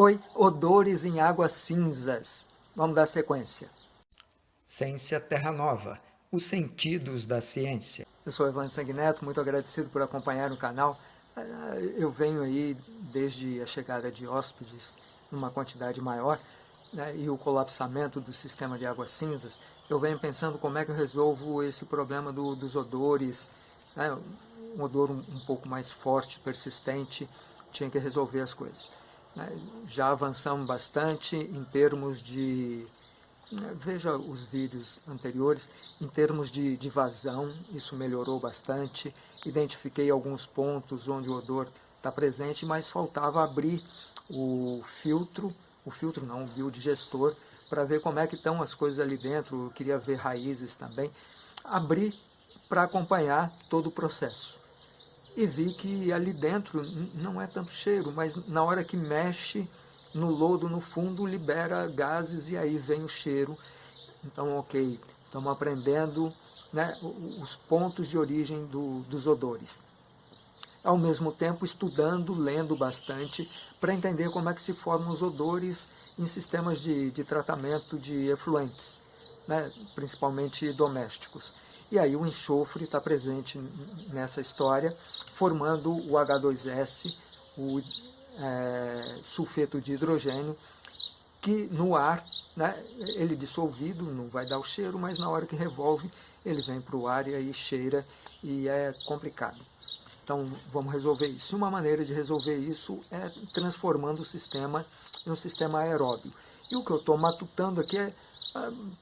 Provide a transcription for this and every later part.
Oi, odores em águas cinzas. Vamos dar sequência. Ciência Terra Nova, os sentidos da ciência. Eu sou Evandro Sanguineto, muito agradecido por acompanhar o canal. Ah, eu venho aí desde a chegada de hóspedes numa quantidade maior né, e o colapsamento do sistema de águas cinzas, eu venho pensando como é que eu resolvo esse problema do, dos odores, né, um odor um, um pouco mais forte, persistente, tinha que resolver as coisas. Já avançamos bastante em termos de, né, veja os vídeos anteriores, em termos de, de vazão, isso melhorou bastante, identifiquei alguns pontos onde o odor está presente, mas faltava abrir o filtro, o filtro não, o biodigestor, para ver como é que estão as coisas ali dentro, eu queria ver raízes também, abrir para acompanhar todo o processo e vi que ali dentro não é tanto cheiro, mas na hora que mexe no lodo no fundo libera gases e aí vem o cheiro. Então, ok, estamos aprendendo né, os pontos de origem do, dos odores. Ao mesmo tempo estudando, lendo bastante, para entender como é que se formam os odores em sistemas de, de tratamento de efluentes, né, principalmente domésticos. E aí o enxofre está presente nessa história, formando o H2S, o é, sulfeto de hidrogênio, que no ar, né, ele dissolvido, não vai dar o cheiro, mas na hora que revolve, ele vem para o ar e aí cheira e é complicado. Então vamos resolver isso. Uma maneira de resolver isso é transformando o sistema em um sistema aeróbio. E o que eu estou matutando aqui é,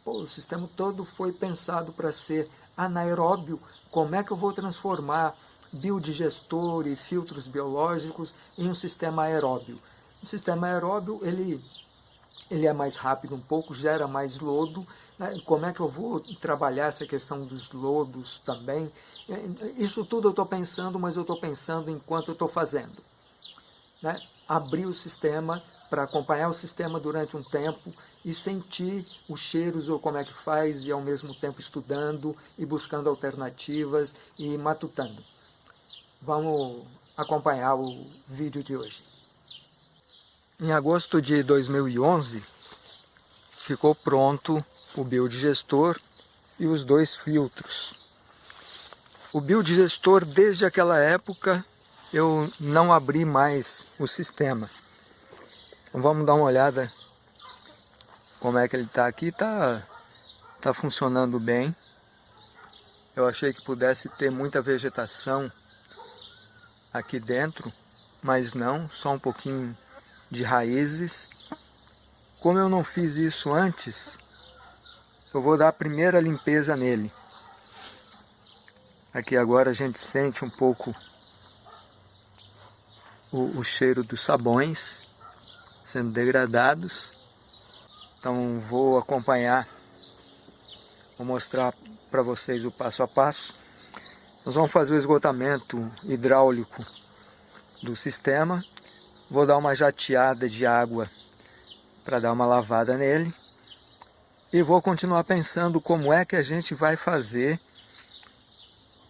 pô, o sistema todo foi pensado para ser anaeróbio, como é que eu vou transformar biodigestor e filtros biológicos em um sistema aeróbio? O sistema aeróbio, ele, ele é mais rápido um pouco, gera mais lodo, né? como é que eu vou trabalhar essa questão dos lodos também? Isso tudo eu estou pensando, mas eu estou pensando enquanto eu estou fazendo. Né? Abrir o sistema para acompanhar o sistema durante um tempo e sentir os cheiros ou como é que faz e ao mesmo tempo estudando e buscando alternativas e matutando. Vamos acompanhar o vídeo de hoje. Em agosto de 2011 ficou pronto o biodigestor e os dois filtros. O biodigestor desde aquela época eu não abri mais o sistema. Então, vamos dar uma olhada como é que ele está aqui, está tá funcionando bem. Eu achei que pudesse ter muita vegetação aqui dentro, mas não, só um pouquinho de raízes. Como eu não fiz isso antes, eu vou dar a primeira limpeza nele. Aqui agora a gente sente um pouco o, o cheiro dos sabões sendo degradados. Então vou acompanhar, vou mostrar para vocês o passo a passo. Nós vamos fazer o esgotamento hidráulico do sistema. Vou dar uma jateada de água para dar uma lavada nele. E vou continuar pensando como é que a gente vai fazer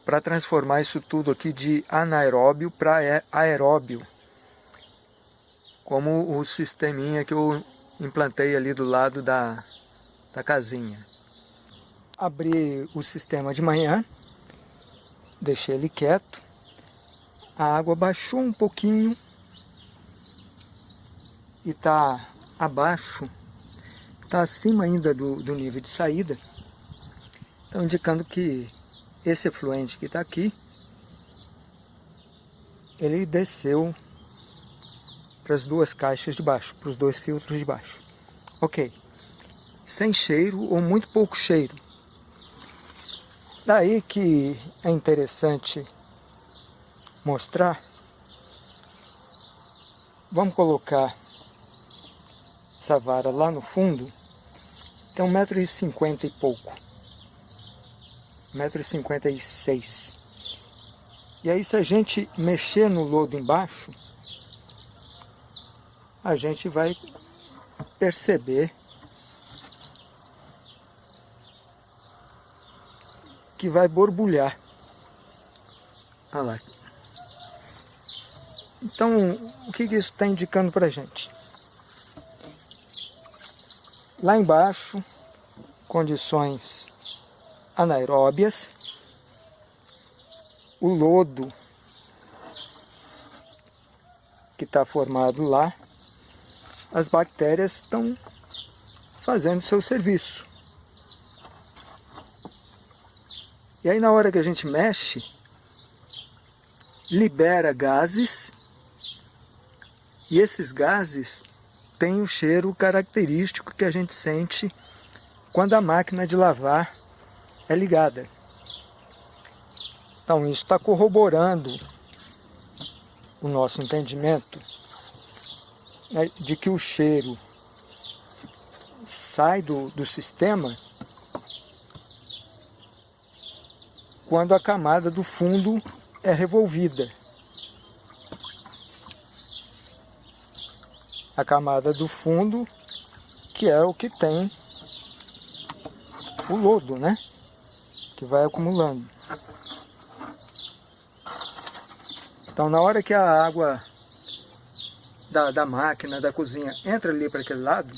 para transformar isso tudo aqui de anaeróbio para aeróbio. Como o sisteminha que eu implantei ali do lado da, da casinha. Abri o sistema de manhã, deixei ele quieto, a água baixou um pouquinho e está abaixo, está acima ainda do, do nível de saída, então indicando que esse efluente que está aqui, ele desceu para as duas caixas de baixo, para os dois filtros de baixo. Ok. Sem cheiro ou muito pouco cheiro. Daí que é interessante mostrar. Vamos colocar essa vara lá no fundo. Tem um metro e cinquenta e pouco. Metro e cinquenta e seis. E aí se a gente mexer no lodo embaixo, a gente vai perceber que vai borbulhar. Olha lá. Então, o que isso está indicando para a gente? Lá embaixo, condições anaeróbias, o lodo que está formado lá, as bactérias estão fazendo seu serviço. E aí na hora que a gente mexe, libera gases, e esses gases têm o cheiro característico que a gente sente quando a máquina de lavar é ligada. Então isso está corroborando o nosso entendimento de que o cheiro sai do, do sistema quando a camada do fundo é revolvida. A camada do fundo, que é o que tem o lodo, né? Que vai acumulando. Então, na hora que a água da, da máquina, da cozinha, entra ali para aquele lado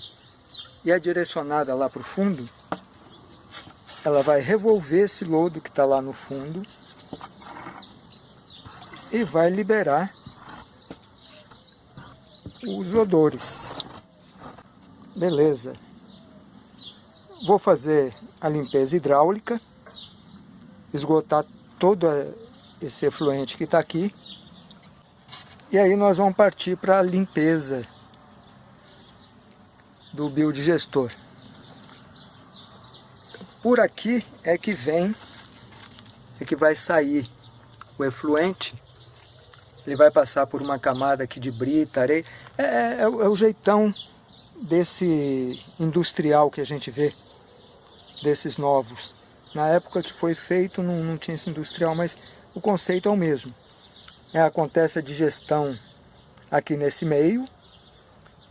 e é direcionada lá para o fundo, ela vai revolver esse lodo que está lá no fundo e vai liberar os odores. Beleza. Vou fazer a limpeza hidráulica, esgotar todo esse efluente que está aqui. E aí nós vamos partir para a limpeza do biodigestor. Por aqui é que vem, é que vai sair o efluente. Ele vai passar por uma camada aqui de brita, areia. É, é, é, o, é o jeitão desse industrial que a gente vê, desses novos. Na época que foi feito não, não tinha esse industrial, mas o conceito é o mesmo. É, acontece a digestão aqui nesse meio,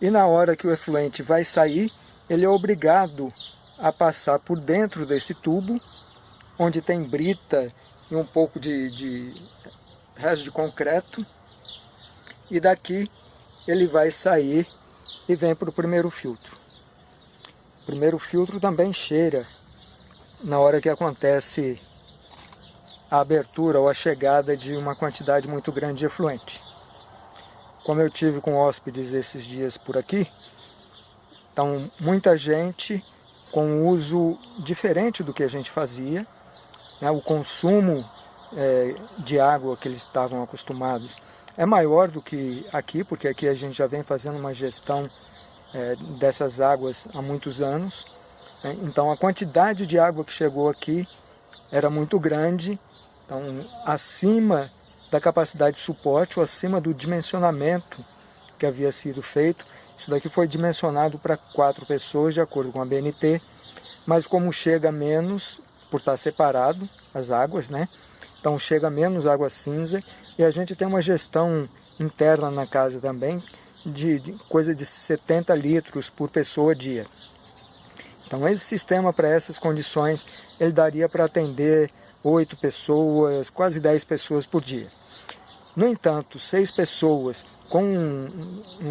e na hora que o efluente vai sair, ele é obrigado a passar por dentro desse tubo, onde tem brita e um pouco de, de resto de concreto, e daqui ele vai sair e vem para o primeiro filtro. O primeiro filtro também cheira na hora que acontece a abertura ou a chegada de uma quantidade muito grande de efluente. Como eu tive com hóspedes esses dias por aqui, então muita gente com uso diferente do que a gente fazia. Né? O consumo é, de água que eles estavam acostumados é maior do que aqui, porque aqui a gente já vem fazendo uma gestão é, dessas águas há muitos anos. Né? Então a quantidade de água que chegou aqui era muito grande, então acima da capacidade de suporte ou acima do dimensionamento que havia sido feito. Isso daqui foi dimensionado para quatro pessoas, de acordo com a BNT, mas como chega menos, por estar separado as águas, né? Então chega menos água cinza e a gente tem uma gestão interna na casa também de, de coisa de 70 litros por pessoa dia. Então esse sistema para essas condições, ele daria para atender 8 pessoas, quase 10 pessoas por dia. No entanto, seis pessoas com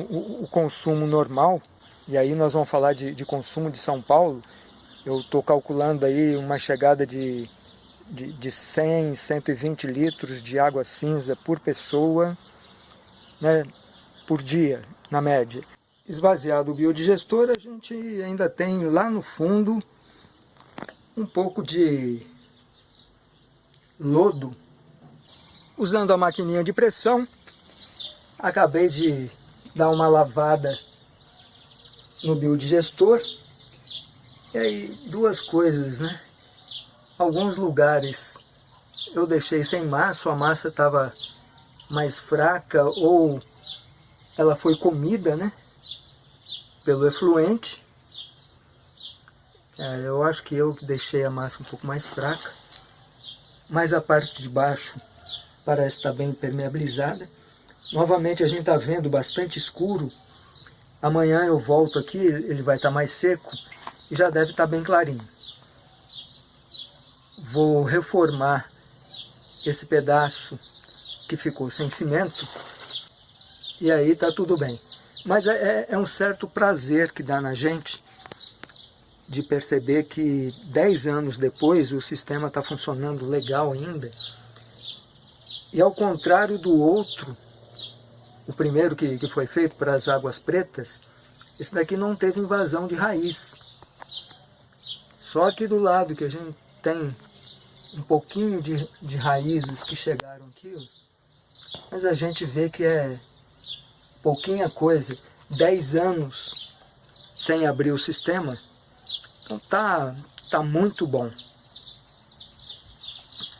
o consumo normal, e aí nós vamos falar de, de consumo de São Paulo, eu estou calculando aí uma chegada de, de, de 100, 120 litros de água cinza por pessoa, né, por dia, na média. Esvaziado o biodigestor, a gente ainda tem lá no fundo um pouco de lodo. Usando a maquininha de pressão, Acabei de dar uma lavada no biodigestor. E aí, duas coisas, né? Alguns lugares eu deixei sem massa, a massa estava mais fraca ou ela foi comida, né? Pelo efluente. É, eu acho que eu deixei a massa um pouco mais fraca. Mas a parte de baixo parece estar bem permeabilizada. Novamente a gente está vendo bastante escuro. Amanhã eu volto aqui, ele vai estar tá mais seco e já deve estar tá bem clarinho. Vou reformar esse pedaço que ficou sem cimento e aí está tudo bem. Mas é, é, é um certo prazer que dá na gente de perceber que 10 anos depois o sistema está funcionando legal ainda. E ao contrário do outro, o primeiro que, que foi feito para as águas pretas, esse daqui não teve invasão de raiz. Só que do lado que a gente tem um pouquinho de, de raízes que chegaram aqui, mas a gente vê que é pouquinha coisa, 10 anos sem abrir o sistema, então tá, tá muito bom.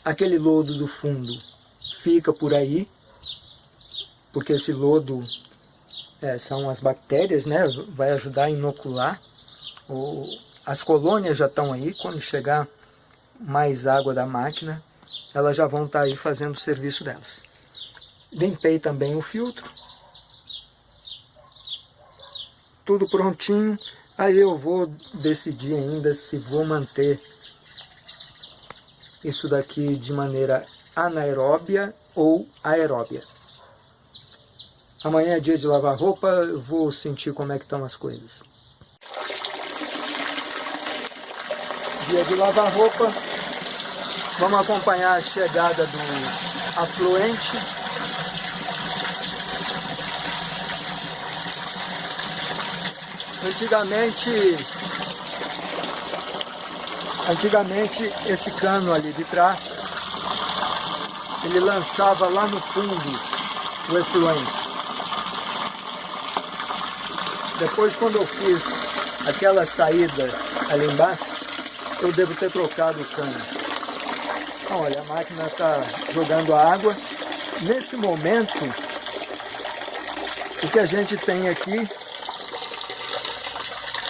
Aquele lodo do fundo fica por aí, porque esse lodo é, são as bactérias, né? vai ajudar a inocular. O, as colônias já estão aí, quando chegar mais água da máquina, elas já vão estar tá aí fazendo o serviço delas. Limpei também o filtro. Tudo prontinho. Aí eu vou decidir ainda se vou manter isso daqui de maneira anaeróbia ou aeróbia. Amanhã é dia de lavar roupa, eu vou sentir como é que estão as coisas. Dia de lavar roupa, vamos acompanhar a chegada do afluente. Antigamente, antigamente esse cano ali de trás, ele lançava lá no fundo o efluente. Depois, quando eu fiz aquela saída ali embaixo, eu devo ter trocado o cano. Olha, a máquina está jogando água. Nesse momento, o que a gente tem aqui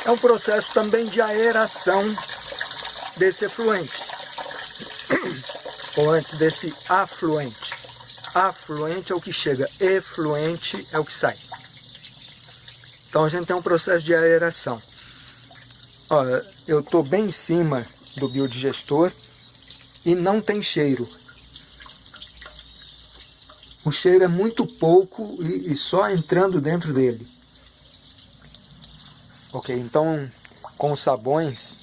é um processo também de aeração desse efluente. Ou antes desse afluente. Afluente é o que chega, efluente é o que sai. Então a gente tem um processo de aeração. Olha, eu estou bem em cima do biodigestor e não tem cheiro. O cheiro é muito pouco e, e só entrando dentro dele. Ok, então com sabões,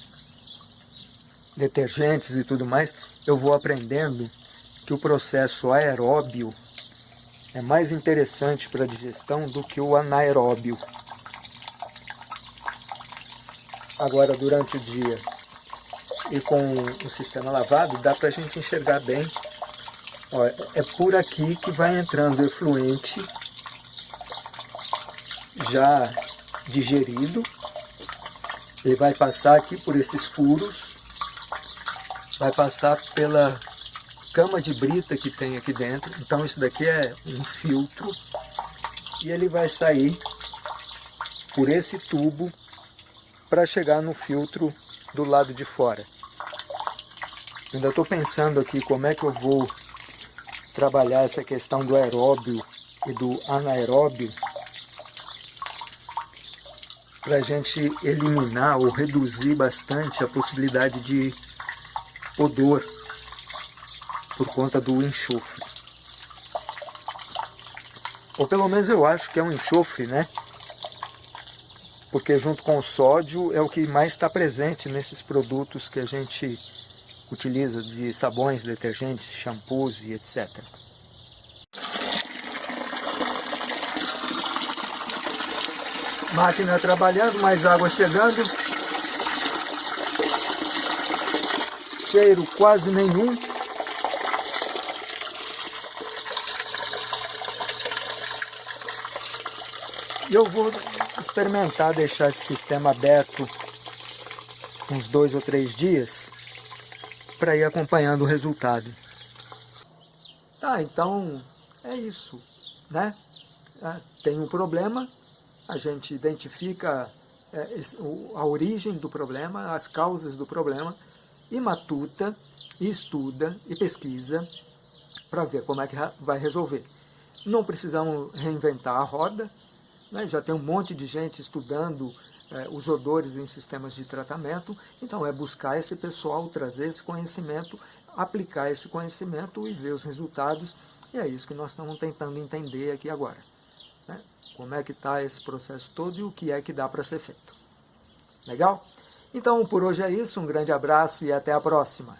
detergentes e tudo mais, eu vou aprendendo que o processo aeróbio é mais interessante para a digestão do que o anaeróbio agora durante o dia e com o sistema lavado, dá para a gente enxergar bem. Ó, é por aqui que vai entrando o efluente já digerido. Ele vai passar aqui por esses furos, vai passar pela cama de brita que tem aqui dentro. Então isso daqui é um filtro e ele vai sair por esse tubo para chegar no filtro do lado de fora. Ainda estou pensando aqui como é que eu vou trabalhar essa questão do aeróbio e do anaeróbio para a gente eliminar ou reduzir bastante a possibilidade de odor por conta do enxofre. Ou pelo menos eu acho que é um enxofre, né? porque junto com o sódio é o que mais está presente nesses produtos que a gente utiliza de sabões, detergentes, shampoos e etc. Máquina trabalhando, mais água chegando. Cheiro quase nenhum. E eu vou experimentar deixar esse sistema aberto uns dois ou três dias para ir acompanhando o resultado. Tá, então é isso, né? Ah, tem um problema, a gente identifica é, a origem do problema, as causas do problema, e matuta, e estuda e pesquisa para ver como é que vai resolver. Não precisamos reinventar a roda, né? Já tem um monte de gente estudando é, os odores em sistemas de tratamento, então é buscar esse pessoal, trazer esse conhecimento, aplicar esse conhecimento e ver os resultados, e é isso que nós estamos tentando entender aqui agora. Né? Como é que está esse processo todo e o que é que dá para ser feito. Legal? Então, por hoje é isso, um grande abraço e até a próxima.